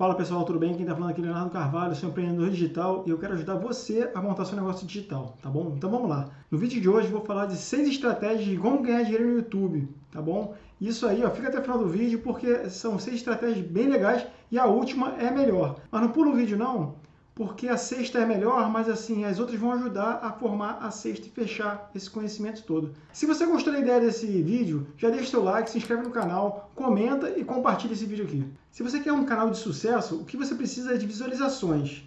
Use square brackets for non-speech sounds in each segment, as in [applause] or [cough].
Fala pessoal, tudo bem? Quem está falando aqui é Leonardo Carvalho, sou empreendedor digital e eu quero ajudar você a montar seu negócio digital, tá bom? Então vamos lá. No vídeo de hoje vou falar de seis estratégias de como ganhar dinheiro no YouTube, tá bom? Isso aí, ó, fica até o final do vídeo porque são seis estratégias bem legais e a última é melhor. Mas não pula o vídeo não, porque a sexta é melhor, mas assim, as outras vão ajudar a formar a sexta e fechar esse conhecimento todo. Se você gostou da ideia desse vídeo, já deixa seu like, se inscreve no canal, comenta e compartilha esse vídeo aqui. Se você quer um canal de sucesso, o que você precisa é de visualizações.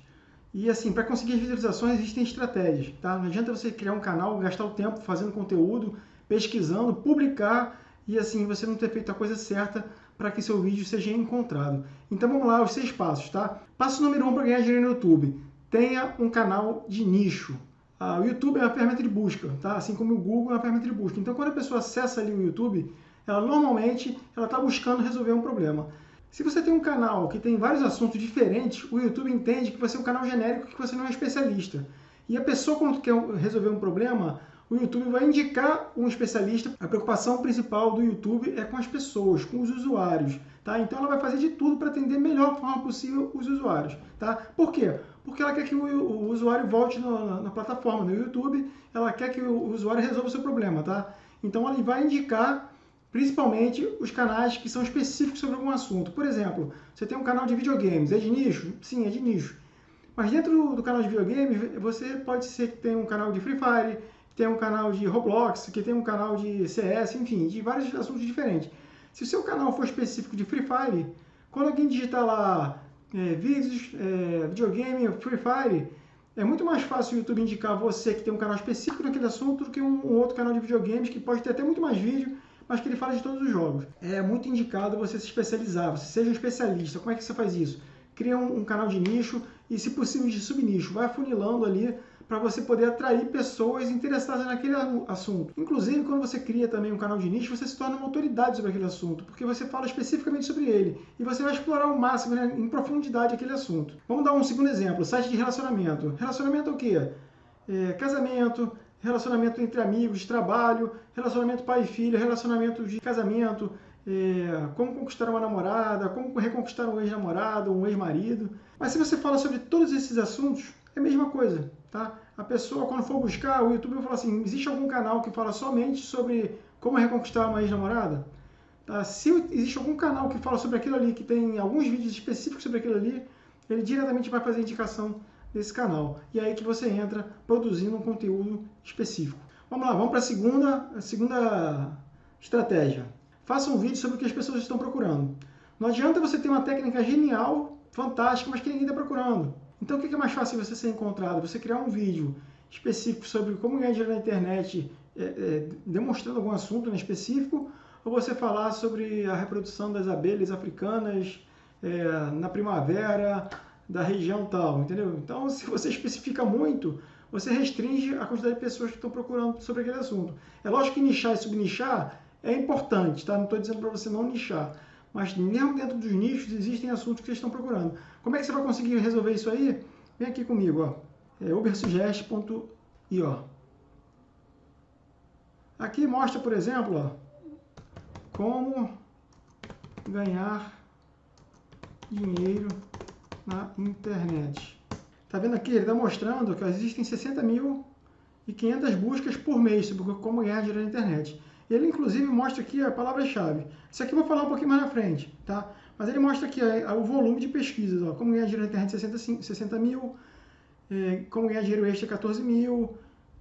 E assim, para conseguir visualizações existem estratégias, tá? Não adianta você criar um canal, gastar o tempo fazendo conteúdo, pesquisando, publicar e assim você não ter feito a coisa certa para que seu vídeo seja encontrado. Então vamos lá, os seis passos, tá? Passo número um para ganhar dinheiro no YouTube. Tenha um canal de nicho. Ah, o YouTube é uma ferramenta de busca, tá? Assim como o Google é uma ferramenta de busca. Então quando a pessoa acessa ali o YouTube, ela normalmente ela está buscando resolver um problema. Se você tem um canal que tem vários assuntos diferentes, o YouTube entende que você é um canal genérico que você não é especialista. E a pessoa, quando quer resolver um problema, o YouTube vai indicar um especialista. A preocupação principal do YouTube é com as pessoas, com os usuários. Tá? Então ela vai fazer de tudo para atender melhor forma possível os usuários. Tá? Por quê? Porque ela quer que o, o usuário volte no, na, na, plataforma, no YouTube, ela quer que o usuário resolva o seu problema. Tá? Então ela vai indicar principalmente os canais que são específicos sobre algum assunto. Por exemplo, você tem um canal de videogames, é de nicho? Sim, é de nicho. Mas dentro do canal de videogames, você pode ser que tenha um canal de Free Fire, tem um canal de Roblox, que tem um canal de CS, enfim, de vários assuntos diferentes. Se o seu canal for específico de Free Fire, quando alguém digitar lá é, vídeos, é, videogame, Free Fire, é muito mais fácil o YouTube indicar você que tem um canal específico naquele assunto do que um, um outro canal de videogames que pode ter até muito mais vídeo, mas que ele fala de todos os jogos. É muito indicado você se especializar, você seja um especialista. Como é que você faz isso? Cria um, um canal de nicho e, se possível, de subnicho. Vai afunilando ali para você poder atrair pessoas interessadas naquele assunto. Inclusive, quando você cria também um canal de nicho, você se torna uma autoridade sobre aquele assunto, porque você fala especificamente sobre ele e você vai explorar ao máximo, né, em profundidade, aquele assunto. Vamos dar um segundo exemplo, site de relacionamento. Relacionamento é o quê? É, casamento, relacionamento entre amigos, trabalho, relacionamento pai e filho, relacionamento de casamento, é, como conquistar uma namorada, como reconquistar um ex-namorado, um ex-marido. Mas se você fala sobre todos esses assuntos, é a mesma coisa. Tá? A pessoa, quando for buscar, o YouTube vai falar assim, existe algum canal que fala somente sobre como reconquistar uma ex-namorada? Tá? Se existe algum canal que fala sobre aquilo ali, que tem alguns vídeos específicos sobre aquilo ali, ele diretamente vai fazer indicação desse canal. E é aí que você entra produzindo um conteúdo específico. Vamos lá, vamos para a segunda, segunda estratégia. Faça um vídeo sobre o que as pessoas estão procurando. Não adianta você ter uma técnica genial, fantástica, mas que ninguém está procurando. Então, o que é mais fácil você ser encontrado? Você criar um vídeo específico sobre como ganhar dinheiro na internet, é, é, demonstrando algum assunto né, específico, ou você falar sobre a reprodução das abelhas africanas é, na primavera da região tal, entendeu? Então, se você [laughs] especifica muito, você restringe a quantidade de pessoas que estão procurando sobre aquele assunto. É lógico que nichar e subnichar é importante, tá? Não estou dizendo para você não nichar, mas mesmo dentro dos nichos existem assuntos que vocês estão procurando. Como é que você vai conseguir resolver isso aí? Vem aqui comigo, ó. É ubersuggest.io. Aqui mostra, por exemplo, ó, como ganhar dinheiro na internet. Tá vendo aqui? Ele está mostrando que existem 60 mil e 500 buscas por mês sobre como ganhar dinheiro na internet. Ele, inclusive, mostra aqui a palavra-chave. Isso aqui eu vou falar um pouquinho mais na frente, tá? Mas ele mostra aqui o volume de pesquisas, ó, como ganhar dinheiro na internet 60, 60 mil, é, como ganhar dinheiro extra 14 mil,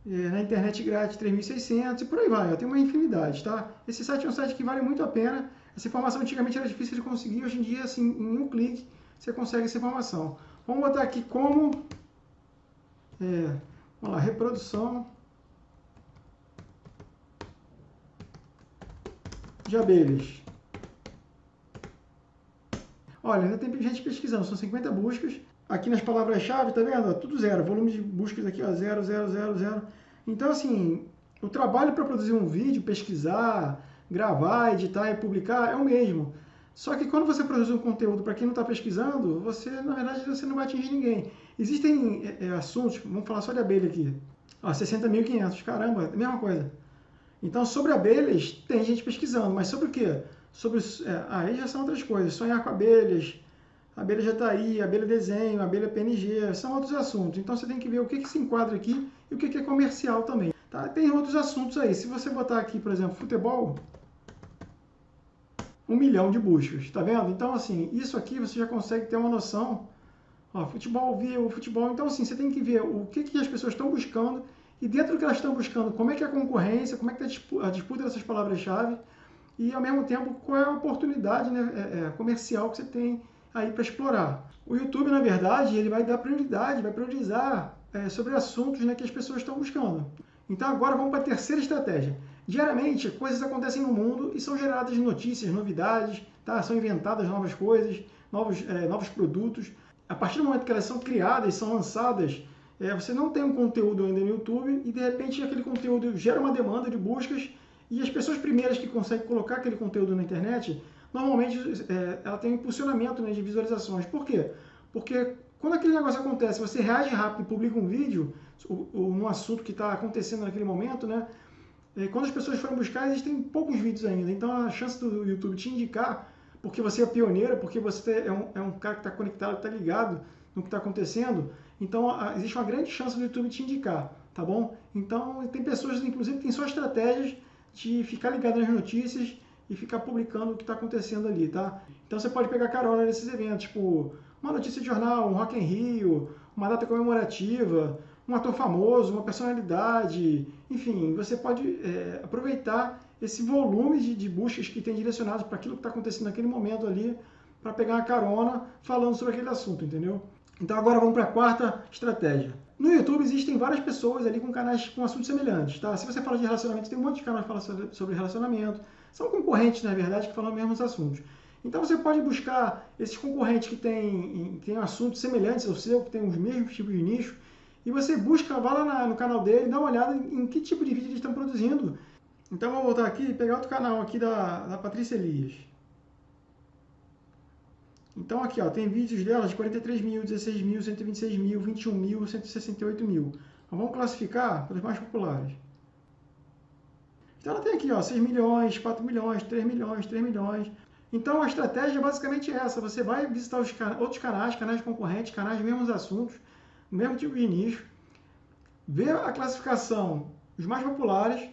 é, na internet grátis 3.600 e por aí vai, ó, tem uma infinidade, tá? Esse site é um site que vale muito a pena, essa informação antigamente era difícil de conseguir, hoje em dia, assim, em um clique, você consegue essa informação. Vamos botar aqui como, é, vamos lá, reprodução de abelhas. Olha, ainda tem gente pesquisando, são 50 buscas. Aqui nas palavras-chave, tá vendo? Tudo zero, volume de buscas aqui, ó, zero, zero, zero, zero. Então, assim, o trabalho para produzir um vídeo, pesquisar, gravar, editar e publicar é o mesmo. Só que quando você produz um conteúdo para quem não está pesquisando, você, na verdade, você não vai atingir ninguém. Existem é, é assuntos, vamos falar só de abelha aqui. Ó, 60.500, caramba, é mesma coisa. Então, sobre abelhas, tem gente pesquisando, mas sobre o quê? Sobre, é, aí já são outras coisas, sonhar com abelhas, abelha Jataí, abelha desenho, abelha PNG, são outros assuntos. Então você tem que ver o que, que se enquadra aqui e o que, que é comercial também. Tá? Tem outros assuntos aí. Se você botar aqui, por exemplo, futebol, um milhão de buscas, tá vendo? Então, assim, isso aqui você já consegue ter uma noção. Ó, futebol, viu, futebol. Então, assim, você tem que ver o que, que as pessoas estão buscando e dentro do que elas estão buscando, como é que é a concorrência, como é que está a disputa dessas palavras-chave e, ao mesmo tempo, qual é a oportunidade né, é, é, comercial que você tem aí para explorar. O YouTube, na verdade, ele vai dar prioridade, vai priorizar é, sobre assuntos né, que as pessoas estão buscando. Então, agora vamos para a terceira estratégia. Diariamente, coisas acontecem no mundo e são geradas notícias, novidades, tá? são inventadas novas coisas, novos, é, novos produtos. A partir do momento que elas são criadas, são lançadas, é, você não tem um conteúdo ainda no YouTube e de repente aquele conteúdo gera uma demanda de buscas e as pessoas primeiras que conseguem colocar aquele conteúdo na internet, normalmente é, ela tem um impulsionamento né, de visualizações. Por quê? Porque quando aquele negócio acontece, você reage rápido e publica um vídeo ou, num assunto que está acontecendo naquele momento, né? É, quando as pessoas forem buscar, existem poucos vídeos ainda. Então a chance do YouTube te indicar, porque você é pioneiro, porque você é um, é um cara que está conectado, está ligado no que está acontecendo, então, existe uma grande chance do YouTube te indicar, tá bom? Então, tem pessoas, inclusive, que têm só estratégias de ficar ligado nas notícias e ficar publicando o que está acontecendo ali, tá? Então, você pode pegar carona nesses eventos, tipo, uma notícia de jornal, um Rock in Rio, uma data comemorativa, um ator famoso, uma personalidade, enfim, você pode é, aproveitar esse volume de, de buscas que tem direcionados para aquilo que está acontecendo naquele momento ali, para pegar uma carona falando sobre aquele assunto, entendeu? Então agora vamos para a quarta estratégia. No YouTube existem várias pessoas ali com canais com assuntos semelhantes, tá? Se você fala de relacionamento, tem um monte de canais que falam sobre relacionamento. São concorrentes, na verdade, que falam os mesmos assuntos. Então você pode buscar esses concorrentes que têm, têm assuntos semelhantes ao seu, que têm os mesmos tipos de nicho, e você busca, vai lá na, no canal dele, dá uma olhada em, em, que tipo de vídeo eles estão produzindo. Então vou voltar aqui e pegar outro canal aqui da, da Patrícia Elias. Então aqui ó, tem vídeos dela de 43 mil, 16 mil, 126 mil, 21 mil, 168 mil. Então, vamos classificar pelos mais populares. Então ela tem aqui ó, 6 milhões, 4 milhões, 3 milhões, 3 milhões. Então a estratégia é basicamente essa. Você vai visitar os outros canais, canais concorrentes, canais de mesmos assuntos, mesmo tipo de nicho, ver a classificação, os mais populares,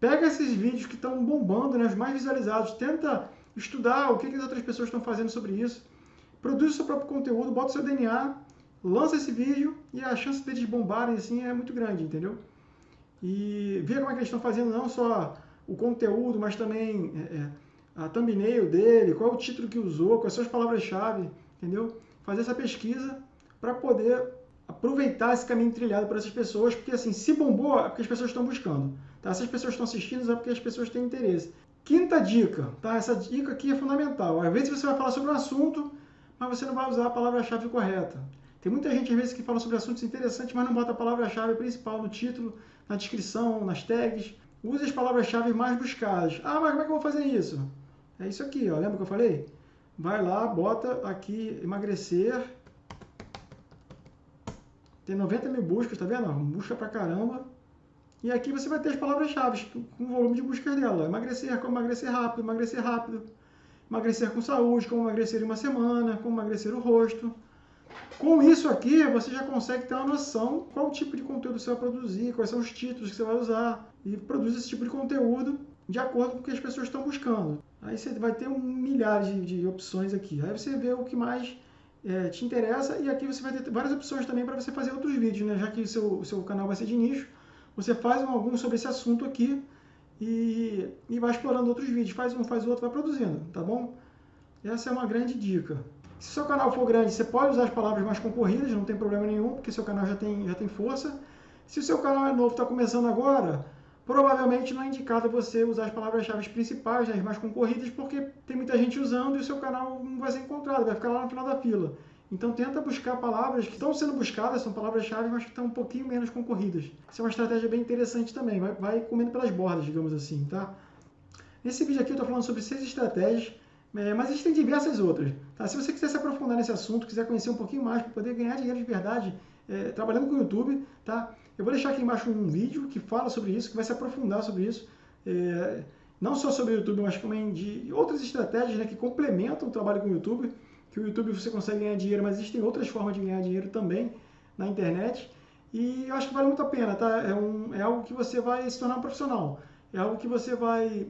pega esses vídeos que estão bombando, né, os mais visualizados, tenta estudar o que, que as outras pessoas estão fazendo sobre isso, produz o seu próprio conteúdo, bota o seu DNA, lança esse vídeo e a chance deles bombarem assim é muito grande, entendeu? E ver como é que eles estão fazendo não só o conteúdo, mas também é, é, a thumbnail dele, qual é o título que usou, quais são as palavras-chave, entendeu? Fazer essa pesquisa para poder aproveitar esse caminho trilhado por essas pessoas, porque assim, se bombou é porque as pessoas estão buscando. Tá? Se as pessoas estão assistindo, é porque as pessoas têm interesse. Quinta dica, tá? Essa dica aqui é fundamental. Às vezes você vai falar sobre um assunto, mas você não vai usar a palavra-chave correta. Tem muita gente, às vezes, que fala sobre assuntos interessantes, mas não bota a palavra-chave principal no título, na descrição, nas tags. Use as palavras-chave mais buscadas. Ah, mas como é que eu vou fazer isso? É isso aqui, ó. lembra que eu falei? Vai lá, bota aqui emagrecer. Tem 90 mil buscas, tá vendo? Busca pra caramba. E aqui você vai ter as palavras-chave com o volume de buscas dela. Emagrecer, como emagrecer rápido, emagrecer rápido. Emagrecer com saúde, como emagrecer em uma semana, como emagrecer o rosto. Com isso aqui, você já consegue ter uma noção qual tipo de conteúdo você vai produzir, quais são os títulos que você vai usar. E produz esse tipo de conteúdo de acordo com o que as pessoas estão buscando. Aí você vai ter um milhares de, de opções aqui. Aí você vê o que mais é, te interessa e aqui você vai ter várias opções também para você fazer outros vídeos, né? já que o seu, seu canal vai ser de nicho você faz um, algum sobre esse assunto aqui e, e vai explorando outros vídeos. Faz um, faz outro, vai produzindo, tá bom? Essa é uma grande dica. Se seu canal for grande, você pode usar as palavras mais concorridas, não tem problema nenhum, porque seu canal já tem, já tem força. Se o seu canal é novo, está começando agora, provavelmente não é indicado você usar as palavras-chave principais, as mais concorridas, porque tem muita gente usando e o seu canal não vai ser encontrado, vai ficar lá no final da fila. Então tenta buscar palavras que estão sendo buscadas, são palavras-chave, mas que estão um pouquinho menos concorridas. Isso é uma estratégia bem interessante também, vai, vai comendo pelas bordas, digamos assim, tá? Nesse vídeo aqui eu estou falando sobre seis estratégias, é, mas existem diversas outras. Tá? Se você quiser se aprofundar nesse assunto, quiser conhecer um pouquinho mais para poder ganhar dinheiro de verdade é, trabalhando com o YouTube, tá? eu vou deixar aqui embaixo um vídeo que fala sobre isso, que vai se aprofundar sobre isso. É, não só sobre o YouTube, mas também de outras estratégias né, que complementam o trabalho com o YouTube que o YouTube você consegue ganhar dinheiro, mas existem outras formas de ganhar dinheiro também na internet. E eu acho que vale muito a pena, tá? É, um, é algo que você vai se tornar um profissional. É algo que você vai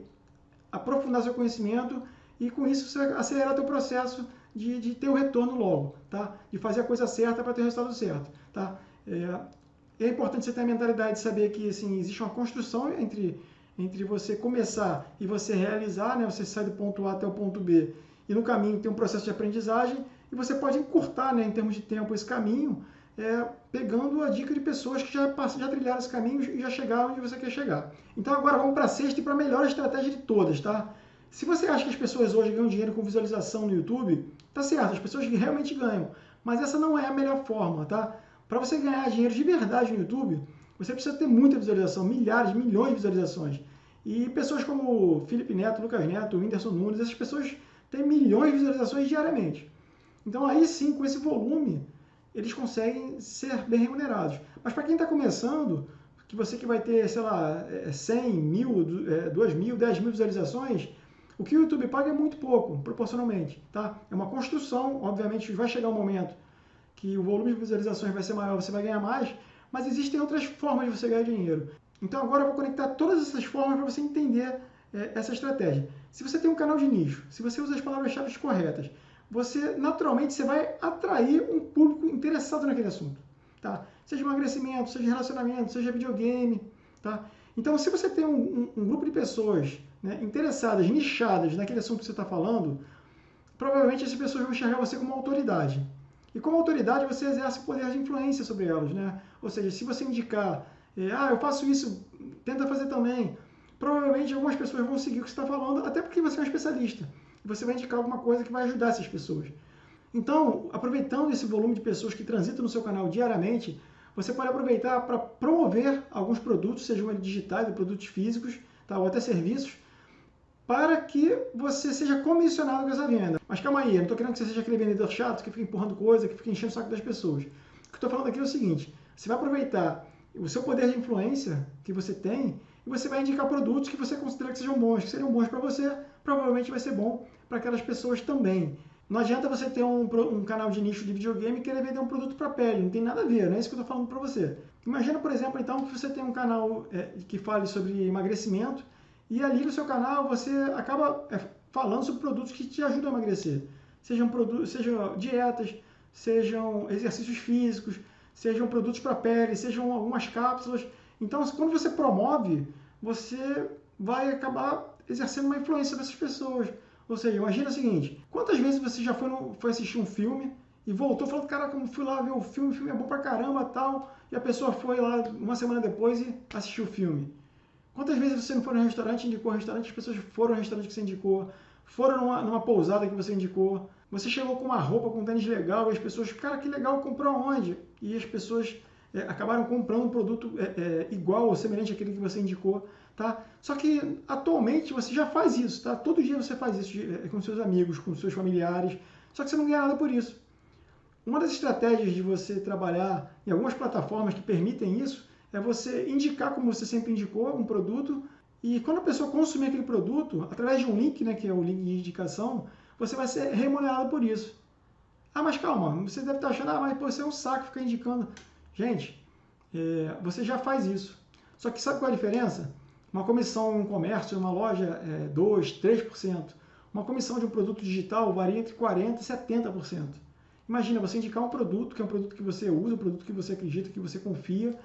aprofundar seu conhecimento e com isso você vai acelerar teu processo de, de ter o retorno logo, tá? De fazer a coisa certa para ter o resultado certo, tá? É, é importante você ter a mentalidade de saber que assim, existe uma construção entre, entre você começar e você realizar, né? Você sai do ponto A até o ponto B e no caminho tem um processo de aprendizagem e você pode encurtar, né, em termos de tempo, esse caminho, é, pegando a dica de pessoas que já, já trilharam esse caminho e já chegaram onde você quer chegar. Então agora vamos para a sexta e para a melhor estratégia de todas, tá? Se você acha que as pessoas hoje ganham dinheiro com visualização no YouTube, tá certo, as pessoas realmente ganham, mas essa não é a melhor forma, tá? Para você ganhar dinheiro de verdade no YouTube, você precisa ter muita visualização, milhares, milhões de visualizações. E pessoas como Felipe Neto, Lucas Neto, Whindersson Nunes, essas pessoas têm milhões de visualizações diariamente. Então aí sim, com esse volume, eles conseguem ser bem remunerados. Mas para quem está começando, que você que vai ter, sei lá, 100 é, mil, 2 é, mil, 10 mil visualizações, o que o YouTube paga é muito pouco, proporcionalmente. Tá? É uma construção, obviamente vai chegar um momento que o volume de visualizações vai ser maior, você vai ganhar mais, mas existem outras formas de você ganhar dinheiro. Então agora eu vou conectar todas essas formas para você entender é, essa estratégia. Se você tem um canal de nicho, se você usa as palavras-chave corretas, você naturalmente você vai atrair um público interessado naquele assunto. Tá? Seja emagrecimento, seja relacionamento, seja videogame. Tá? Então, se você tem um, um, um grupo de pessoas né, interessadas, nichadas naquele assunto que você está falando, provavelmente essas pessoas vão enxergar você como autoridade. E como autoridade, você exerce poder de influência sobre elas. Né? Ou seja, se você indicar, é, ah, eu faço isso, tenta fazer também, provavelmente algumas pessoas vão seguir o que você está falando, até porque você é um especialista. Você vai indicar alguma coisa que vai ajudar essas pessoas. Então, aproveitando esse volume de pessoas que transitam no seu canal diariamente, você pode aproveitar para promover alguns produtos, sejam eles digitais produtos físicos, tá? ou até serviços, para que você seja comissionado com essa venda. Mas calma aí, eu não estou querendo que você seja aquele vendedor chato que fica empurrando coisa, que fica enchendo o saco das pessoas. O que eu estou falando aqui é o seguinte, você vai aproveitar o seu poder de influência que você tem e você vai indicar produtos que você considera que sejam bons, que seriam bons para você, provavelmente vai ser bom para aquelas pessoas também. Não adianta você ter um, um, canal de nicho de videogame e querer vender um produto para pele, não tem nada a ver, não é isso que eu estou falando para você. Imagina, por exemplo, então, que você tem um canal é, que fale sobre emagrecimento e ali no seu canal você acaba é, falando sobre produtos que te ajudam a emagrecer. Sejam, sejam dietas, sejam exercícios físicos, sejam produtos para pele, sejam algumas cápsulas. Então, quando você promove, você vai acabar exercendo uma influência nessas pessoas. Ou seja, imagina o seguinte: quantas vezes você já foi, no, foi assistir um filme e voltou falando, cara, como fui lá ver o filme, o filme é bom pra caramba tal, e a pessoa foi lá uma semana depois e assistiu o filme. Quantas vezes você não foi no restaurante, indicou o restaurante, as pessoas foram no restaurante que você indicou, foram numa, numa pousada que você indicou, você chegou com uma roupa, com um tênis legal, e as pessoas, cara, que legal, comprou onde? E as pessoas é, acabaram comprando um produto é, é, igual ou semelhante àquele que você indicou. Tá? Só que atualmente você já faz isso, tá? Todo dia você faz isso é, com seus amigos, com seus familiares, só que você não ganha nada por isso. Uma das estratégias de você trabalhar em algumas plataformas que permitem isso é você indicar, como você sempre indicou, um produto e quando a pessoa consumir aquele produto, através de um link, né, que é o link de indicação, você vai ser remunerado por isso. Ah, mas calma, você deve estar achando, ah, mas pô, você é um saco ficar indicando. Gente, é, você já faz isso. Só que sabe qual é a diferença? Uma comissão em um comércio, em uma loja, é 2%, 3%. Uma comissão de um produto digital varia entre 40% e 70%. Imagina você indicar um produto, que é um produto que você usa, um produto que você acredita, que você confia,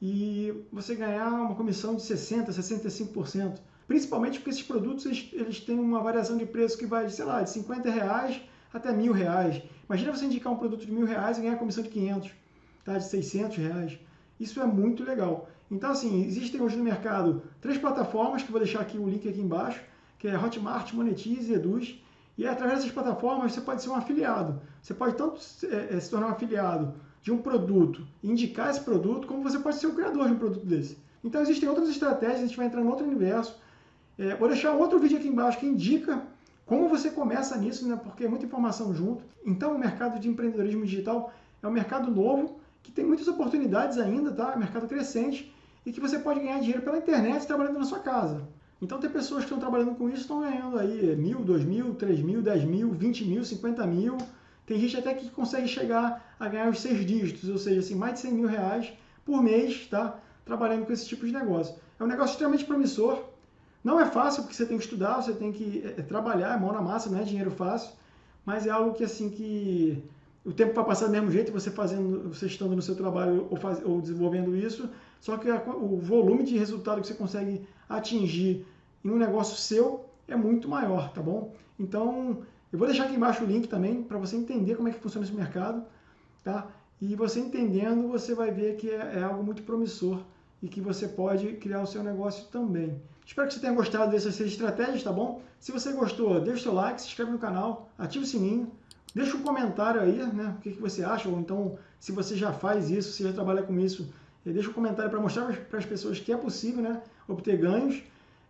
e você ganhar uma comissão de 60%, 65%. Principalmente porque esses produtos eles, eles têm uma variação de preço que vai, sei lá, de 50 reais até mil reais. Imagina você indicar um produto de mil reais e ganhar comissão de 500, tá? de 600 reais. Isso é muito legal. Então, assim, existem hoje no mercado três plataformas, que vou deixar aqui o link aqui embaixo, que é Hotmart, Monetize Eduz. E através dessas plataformas você pode ser um afiliado. Você pode tanto é, se tornar um afiliado de um produto, indicar esse produto, como você pode ser o criador de um produto desse. Então existem outras estratégias, a gente vai entrar em outro universo. É, vou deixar outro vídeo aqui embaixo que indica como você começa nisso, né, porque é muita informação junto. Então o mercado de empreendedorismo digital é um mercado novo, que tem muitas oportunidades ainda, tá? Mercado crescente e que você pode ganhar dinheiro pela internet trabalhando na sua casa. Então tem pessoas que estão trabalhando com isso estão ganhando aí mil, dois mil, três mil, dez mil, vinte mil, cinquenta mil Tem gente até que consegue chegar a ganhar os seis dígitos, ou seja, assim, mais de 100 mil reais por mês, tá? Trabalhando com esse tipo de negócio. É um negócio extremamente promissor. Não é fácil, porque você tem que estudar, você tem que é, trabalhar, é mão na massa, não é dinheiro fácil. Mas é algo que, assim, que o tempo vai passar do mesmo jeito, você fazendo, você estando no seu trabalho ou, faz, ou desenvolvendo isso, só que a, o volume de resultado que você consegue atingir em um negócio seu é muito maior, tá bom? Então, eu vou deixar aqui embaixo o link também para você entender como é que funciona esse mercado, tá? E você entendendo, você vai ver que é, é, algo muito promissor e que você pode criar o seu negócio também. Espero que você tenha gostado dessas seis estratégias, tá bom? Se você gostou, deixa o seu like, se inscreve no canal, ativa o sininho, deixa um comentário aí, né? O que, que você acha, ou então, se você já faz isso, se já trabalha com isso, eh, deixa um comentário para mostrar para as pessoas que é possível, né? Obter ganhos.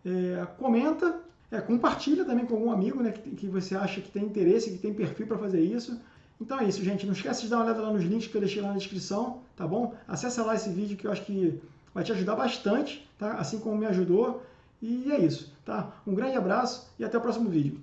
É, comenta é, compartilha também com algum amigo né, que, que você acha que tem interesse, que tem perfil para fazer isso. Então é isso, gente. Não esquece de dar uma olhada lá nos links que eu deixei lá na descrição, tá bom? Acessa lá esse vídeo que eu acho que vai te ajudar bastante, tá? Assim como me ajudou. E é isso, tá? Um grande abraço e até o próximo vídeo.